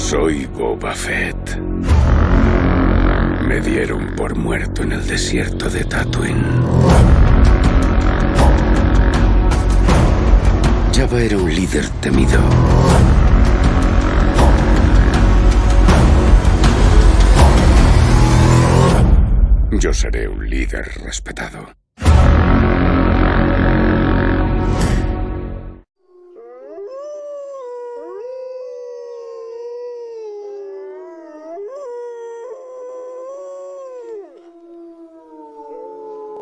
Soy Boba Fett. Me dieron por muerto en el desierto de Tatooine. Jabba era un líder temido. Yo seré un líder respetado.